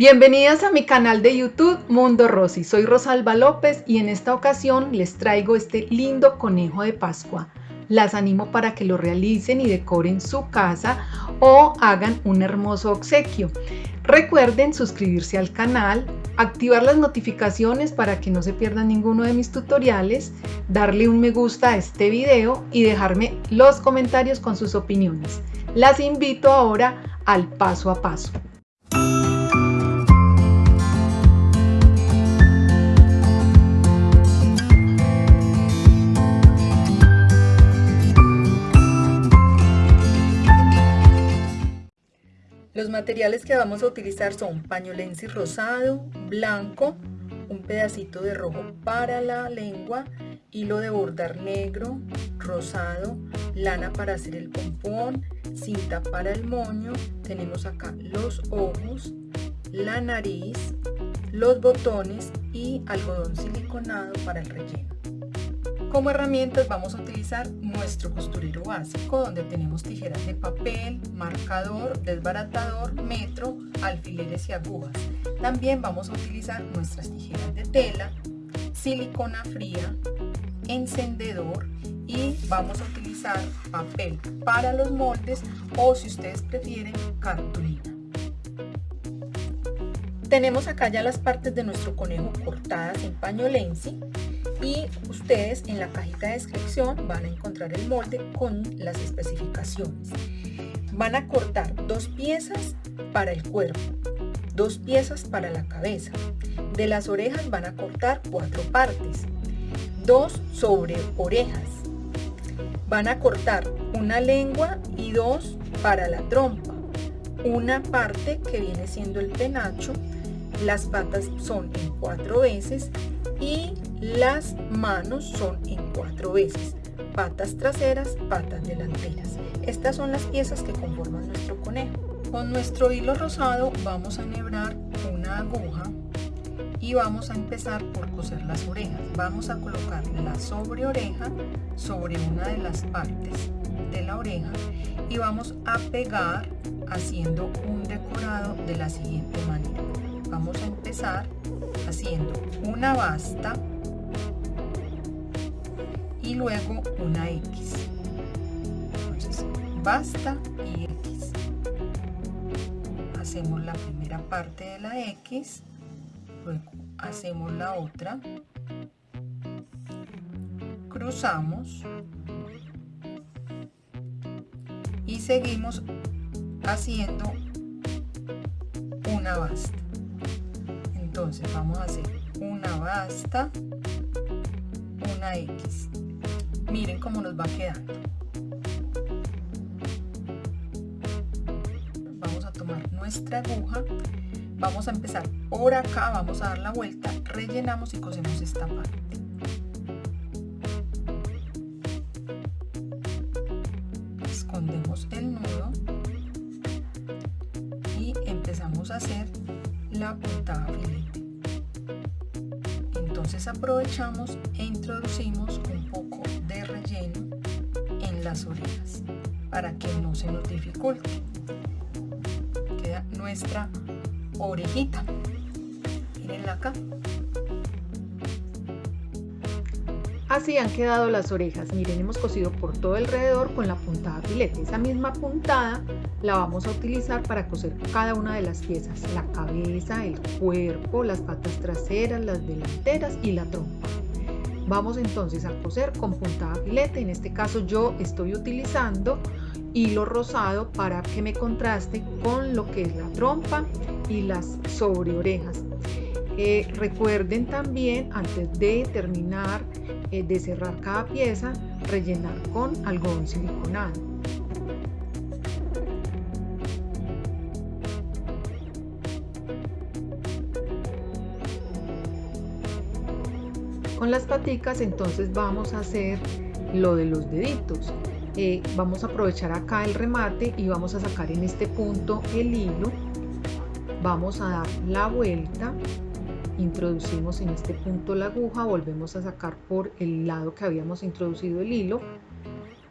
Bienvenidas a mi canal de YouTube Mundo Rosy. Soy Rosalba López y en esta ocasión les traigo este lindo conejo de Pascua. Las animo para que lo realicen y decoren su casa o hagan un hermoso obsequio. Recuerden suscribirse al canal, activar las notificaciones para que no se pierdan ninguno de mis tutoriales, darle un me gusta a este video y dejarme los comentarios con sus opiniones. Las invito ahora al paso a paso. Los materiales que vamos a utilizar son pañolensi rosado, blanco, un pedacito de rojo para la lengua, hilo de bordar negro, rosado, lana para hacer el pompón, cinta para el moño, tenemos acá los ojos, la nariz, los botones y algodón siliconado para el relleno. Como herramientas vamos a utilizar nuestro costurero básico donde tenemos tijeras de papel, marcador, desbaratador, metro, alfileres y agujas. También vamos a utilizar nuestras tijeras de tela, silicona fría, encendedor y vamos a utilizar papel para los moldes o si ustedes prefieren cartulina. Tenemos acá ya las partes de nuestro conejo cortadas en paño lenzi y ustedes en la cajita de descripción van a encontrar el molde con las especificaciones. Van a cortar dos piezas para el cuerpo, dos piezas para la cabeza. De las orejas van a cortar cuatro partes, dos sobre orejas. Van a cortar una lengua y dos para la trompa. Una parte que viene siendo el penacho. Las patas son en cuatro veces y las manos son en cuatro veces, patas traseras, patas delanteras. Estas son las piezas que conforman nuestro conejo. Con nuestro hilo rosado vamos a enhebrar una aguja y vamos a empezar por coser las orejas. Vamos a colocar la sobre oreja sobre una de las partes de la oreja y vamos a pegar haciendo un decorado de la siguiente manera. Vamos a empezar haciendo una basta y luego una X. Entonces, basta y X. Hacemos la primera parte de la X, luego hacemos la otra, cruzamos y seguimos haciendo una basta entonces vamos a hacer una basta una X miren cómo nos va quedando vamos a tomar nuestra aguja vamos a empezar por acá vamos a dar la vuelta rellenamos y cosemos esta parte escondemos el nudo y empezamos a hacer la puntada. Entonces aprovechamos e introducimos un poco de relleno en las orejas para que no se nos dificulte. Queda nuestra orejita. Mirenla acá. Así han quedado las orejas. Miren, hemos cosido por todo alrededor con la puntada filete. Esa misma puntada la vamos a utilizar para coser cada una de las piezas. La cabeza, el cuerpo, las patas traseras, las delanteras y la trompa. Vamos entonces a coser con puntada filete. En este caso yo estoy utilizando hilo rosado para que me contraste con lo que es la trompa y las sobre orejas. Eh, recuerden también antes de terminar eh, de cerrar cada pieza, rellenar con algodón siliconado. Las paticas entonces vamos a hacer lo de los deditos. Eh, vamos a aprovechar acá el remate y vamos a sacar en este punto el hilo. Vamos a dar la vuelta introducimos en este punto la aguja, volvemos a sacar por el lado que habíamos introducido el hilo,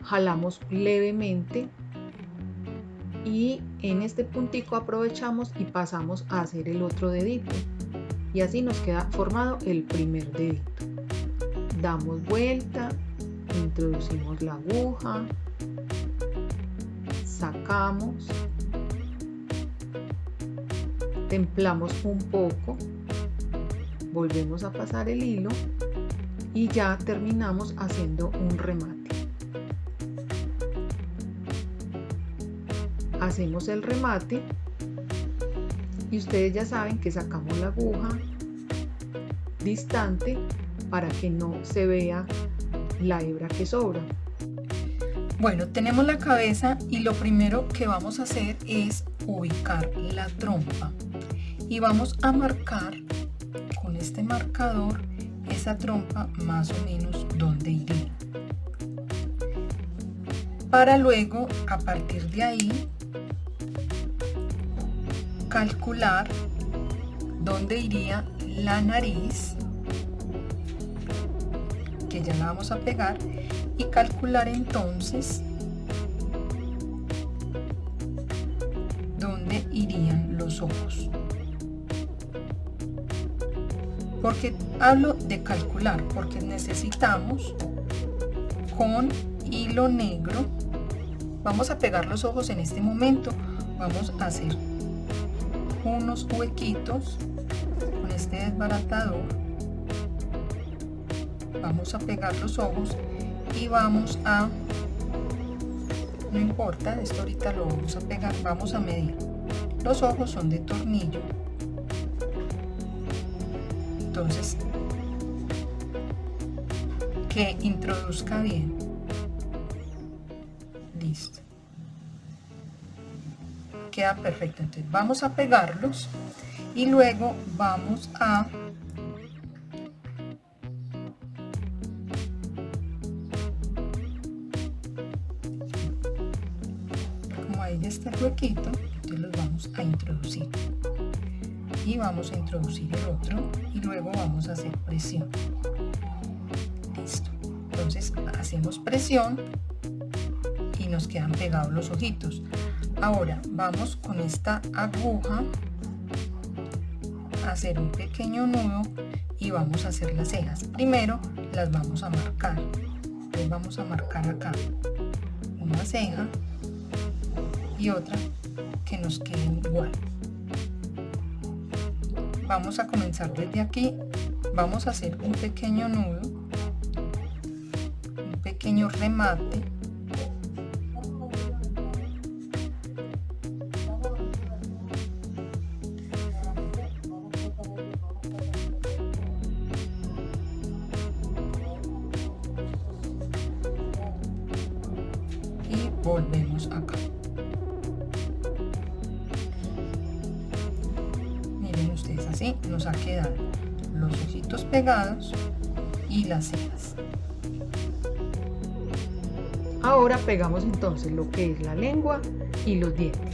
jalamos levemente y en este puntico aprovechamos y pasamos a hacer el otro dedito y así nos queda formado el primer dedito damos vuelta introducimos la aguja sacamos templamos un poco volvemos a pasar el hilo y ya terminamos haciendo un remate. Hacemos el remate y ustedes ya saben que sacamos la aguja distante para que no se vea la hebra que sobra. Bueno, tenemos la cabeza y lo primero que vamos a hacer es ubicar la trompa y vamos a marcar con este marcador esa trompa más o menos donde iría. Para luego, a partir de ahí, calcular dónde iría la nariz, ya la vamos a pegar, y calcular entonces dónde irían los ojos. Porque hablo de calcular, porque necesitamos con hilo negro, vamos a pegar los ojos en este momento, vamos a hacer unos huequitos con este desbaratador vamos a pegar los ojos y vamos a no importa esto ahorita lo vamos a pegar vamos a medir. Los ojos son de tornillo. Entonces que introduzca bien. Listo. Queda perfecto. Entonces vamos a pegarlos y luego vamos a huequito entonces los vamos a introducir. Y vamos a introducir el otro y luego vamos a hacer presión. Listo. Entonces hacemos presión y nos quedan pegados los ojitos. Ahora vamos con esta aguja a hacer un pequeño nudo y vamos a hacer las cejas. Primero las vamos a marcar. Entonces vamos a marcar acá una ceja y otra que nos queden igual. Vamos a comenzar desde aquí. Vamos a hacer un pequeño nudo un pequeño remate. Volvemos acá nos ha quedado los ojitos pegados y las cejas. Ahora pegamos entonces lo que es la lengua y los dientes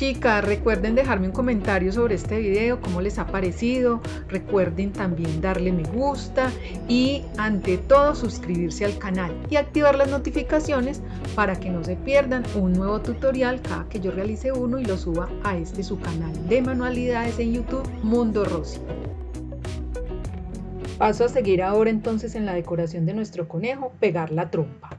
Chicas, recuerden dejarme un comentario sobre este video, cómo les ha parecido. Recuerden también darle me gusta y ante todo suscribirse al canal y activar las notificaciones para que no se pierdan un nuevo tutorial cada que yo realice uno y lo suba a este su canal de manualidades en YouTube Mundo Rosy. Paso a seguir ahora entonces en la decoración de nuestro conejo, pegar la trompa.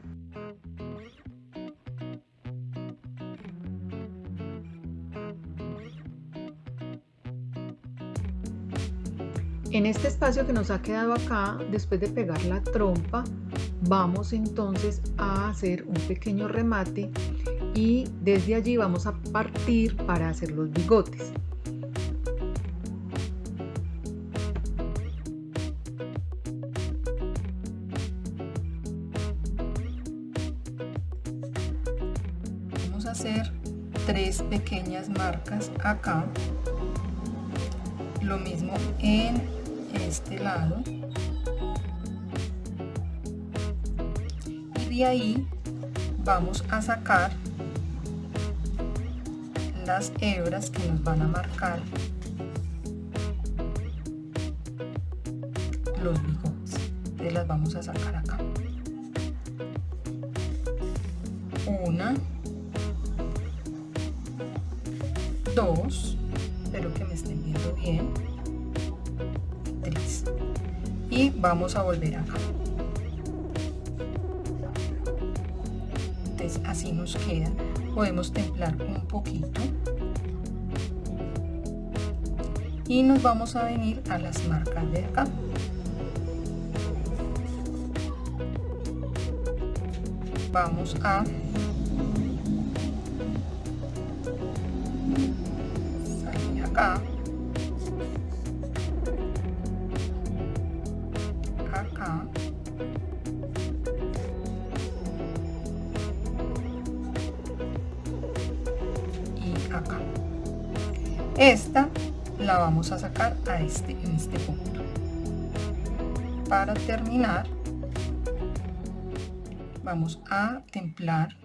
En este espacio que nos ha quedado acá, después de pegar la trompa, vamos entonces a hacer un pequeño remate y desde allí vamos a partir para hacer los bigotes. Vamos a hacer tres pequeñas marcas acá lo mismo en este lado. Y de ahí vamos a sacar las hebras que nos van a marcar los bigotes. Entonces las vamos a sacar acá. Una dos espero que me estén viendo bien y vamos a volver acá. Entonces así nos queda. Podemos templar un poquito. Y nos vamos a venir a las marcas de acá. Vamos a salir acá vamos a sacar a este en este punto. Para terminar vamos a templar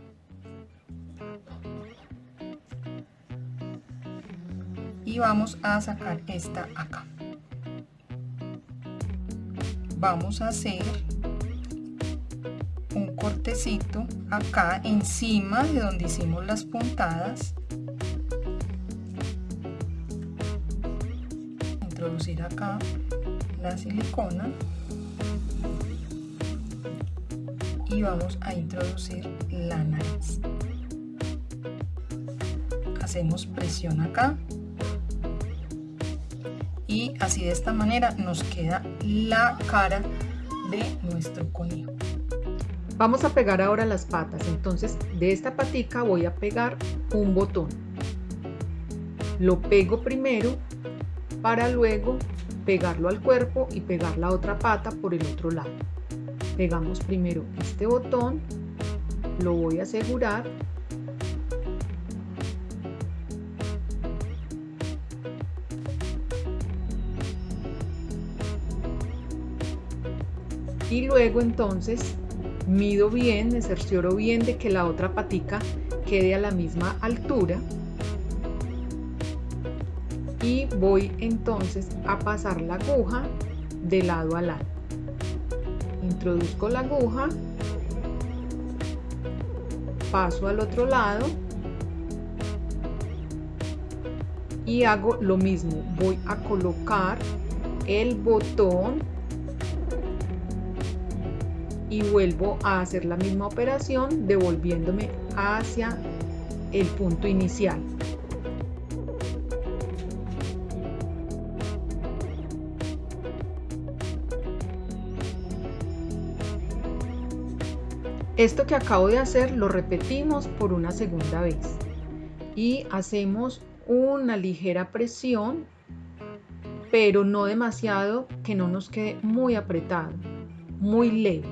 y vamos a sacar esta acá. Vamos a hacer un cortecito acá encima de donde hicimos las puntadas acá la silicona y vamos a introducir la nariz. Hacemos presión acá y así de esta manera nos queda la cara de nuestro conejo. Vamos a pegar ahora las patas. Entonces de esta patica voy a pegar un botón. Lo pego primero para luego pegarlo al cuerpo y pegar la otra pata por el otro lado. Pegamos primero este botón lo voy a asegurar. Y luego entonces mido bien, me cercioro bien de que la otra patica quede a la misma altura y voy entonces a pasar la aguja de lado a lado. Introduzco la aguja paso al otro lado y hago lo mismo. Voy a colocar el botón y vuelvo a hacer la misma operación devolviéndome hacia el punto inicial Esto que acabo de hacer lo repetimos por una segunda vez y hacemos una ligera presión, pero no demasiado que no nos quede muy apretado, muy leve.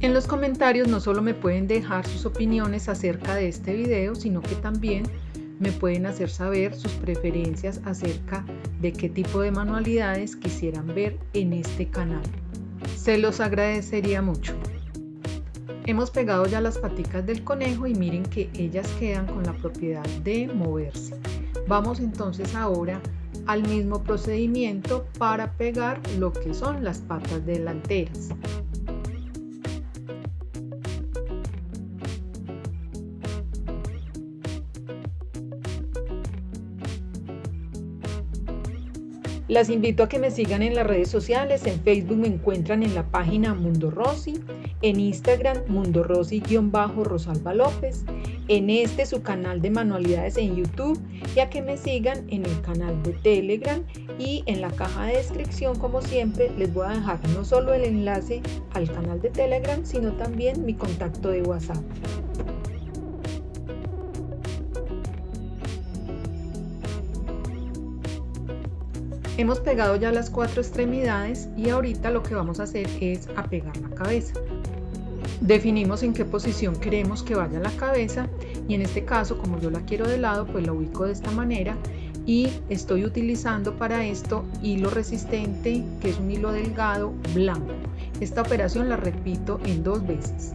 En los comentarios no solo me pueden dejar sus opiniones acerca de este video, sino que también me pueden hacer saber sus preferencias acerca de qué tipo de manualidades quisieran ver en este canal. Se los agradecería mucho. Hemos pegado ya las paticas del conejo y miren que ellas quedan con la propiedad de moverse. Vamos entonces ahora al mismo procedimiento para pegar lo que son las patas delanteras. Las invito a que me sigan en las redes sociales. En Facebook me encuentran en la página Mundo Rossi, en Instagram Mundo Rossi-Rosalba López, en este su canal de manualidades en YouTube y a que me sigan en el canal de Telegram y en la caja de descripción como siempre les voy a dejar no solo el enlace al canal de Telegram sino también mi contacto de WhatsApp. Hemos pegado ya las cuatro extremidades y ahorita lo que vamos a hacer es a pegar la cabeza. Definimos en qué posición queremos que vaya la cabeza y en este caso como yo la quiero de lado pues la ubico de esta manera y estoy utilizando para esto hilo resistente que es un hilo delgado blanco. Esta operación la repito en dos veces.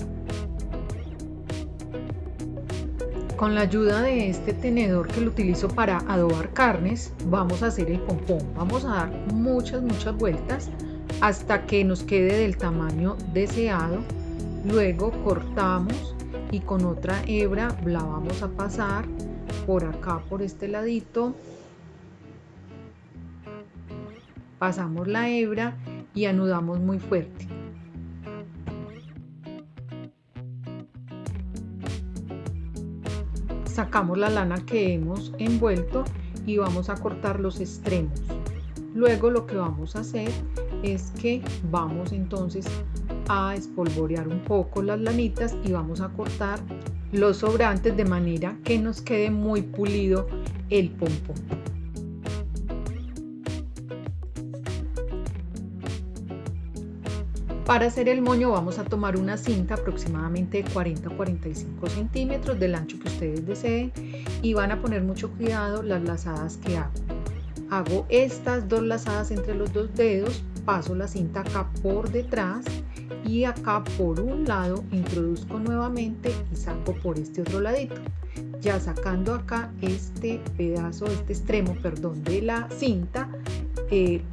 Con la ayuda de este tenedor que lo utilizo para adobar carnes, vamos a hacer el pompón. Vamos a dar muchas, muchas vueltas hasta que nos quede del tamaño deseado. Luego cortamos y con otra hebra la vamos a pasar por acá, por este ladito. Pasamos la hebra y anudamos muy fuerte. Sacamos la lana que hemos envuelto y vamos a cortar los extremos. Luego lo que vamos a hacer es que vamos entonces a espolvorear un poco las lanitas y vamos a cortar los sobrantes de manera que nos quede muy pulido el pompón. Para hacer el moño vamos a tomar una cinta aproximadamente de 40 a 45 centímetros del ancho que ustedes deseen y van a poner mucho cuidado las lazadas que hago. Hago estas dos lazadas entre los dos dedos, paso la cinta acá por detrás y acá por un lado introduzco nuevamente y saco por este otro ladito. Ya sacando acá este pedazo, este extremo, perdón, de la cinta,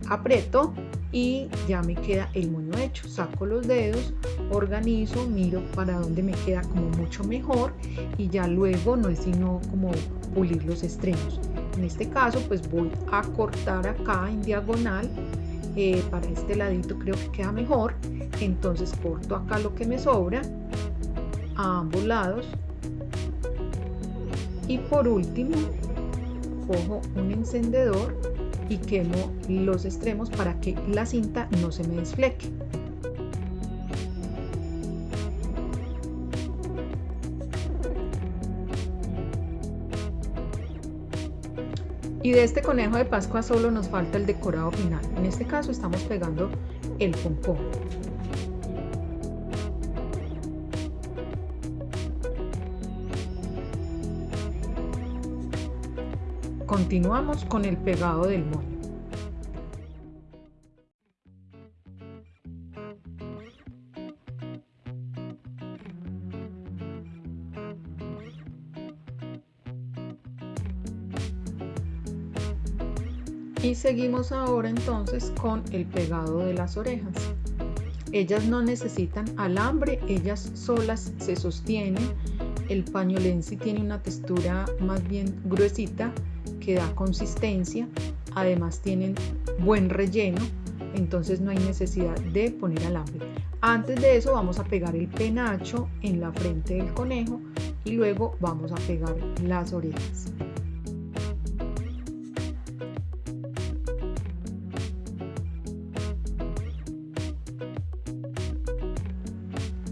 aprieto y ya me queda el moño hecho. Saco los dedos, organizo, miro para dónde me queda como mucho mejor y ya luego no es sino como pulir los extremos. En este caso pues voy a cortar acá en diagonal eh, para este ladito creo que queda mejor entonces corto acá lo que me sobra a ambos lados y por último cojo un encendedor y quemo los extremos para que la cinta no se me desfleque. Y de este conejo de Pascua solo nos falta el decorado final. En este caso estamos pegando el pompón. Continuamos con el pegado del moño. Y seguimos ahora entonces con el pegado de las orejas. Ellas no necesitan alambre, ellas solas se sostienen. El pañolensi tiene una textura más bien gruesita que da consistencia, además tienen buen relleno, entonces no hay necesidad de poner alambre. Antes de eso vamos a pegar el penacho en la frente del conejo y luego vamos a pegar las orejas.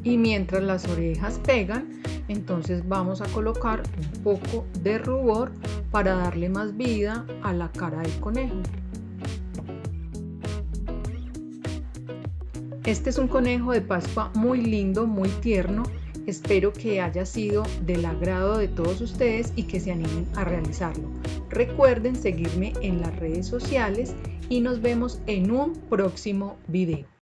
Y mientras las orejas pegan, entonces vamos a colocar un poco de rubor para darle más vida a la cara del conejo. Este es un conejo de Pascua muy lindo, muy tierno. Espero que haya sido del agrado de todos ustedes y que se animen a realizarlo. Recuerden seguirme en las redes sociales y nos vemos en un próximo video.